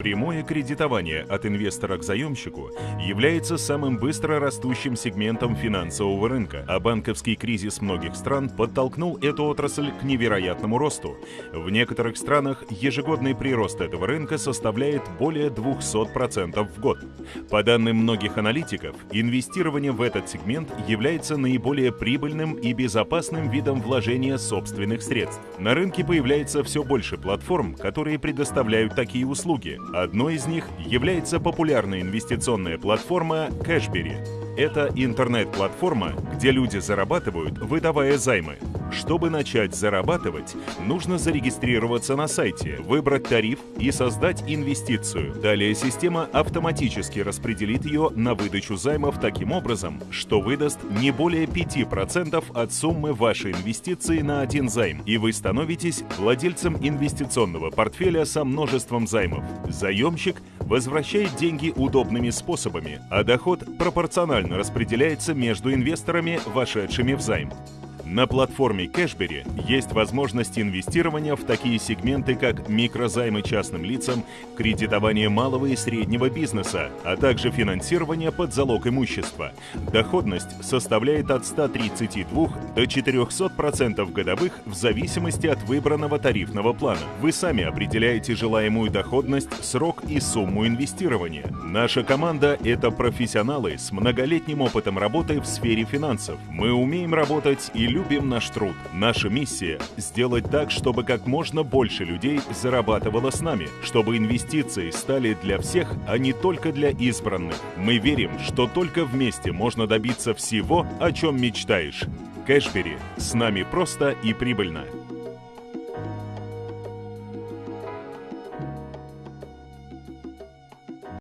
Прямое кредитование от инвестора к заемщику является самым быстро растущим сегментом финансового рынка, а банковский кризис многих стран подтолкнул эту отрасль к невероятному росту. В некоторых странах ежегодный прирост этого рынка составляет более 200% в год. По данным многих аналитиков, инвестирование в этот сегмент является наиболее прибыльным и безопасным видом вложения собственных средств. На рынке появляется все больше платформ, которые предоставляют такие услуги, Одной из них является популярная инвестиционная платформа Cashberry. Это интернет-платформа, где люди зарабатывают, выдавая займы. Чтобы начать зарабатывать, нужно зарегистрироваться на сайте, выбрать тариф и создать инвестицию. Далее система автоматически распределит ее на выдачу займов таким образом, что выдаст не более 5% от суммы вашей инвестиции на один займ, и вы становитесь владельцем инвестиционного портфеля со множеством займов. Заемщик возвращает деньги удобными способами, а доход пропорционально распределяется между инвесторами, вошедшими в займ. На платформе Cashberry есть возможность инвестирования в такие сегменты, как микрозаймы частным лицам, кредитование малого и среднего бизнеса, а также финансирование под залог имущества. Доходность составляет от 132 до 400% годовых в зависимости от выбранного тарифного плана. Вы сами определяете желаемую доходность, срок и сумму инвестирования. Наша команда – это профессионалы с многолетним опытом работы в сфере финансов. Мы умеем работать и любим наш труд. Наша миссия – сделать так, чтобы как можно больше людей зарабатывало с нами, чтобы инвестиции стали для всех, а не только для избранных. Мы верим, что только вместе можно добиться всего, о чем мечтаешь. Кэшбери. С нами просто и прибыльно.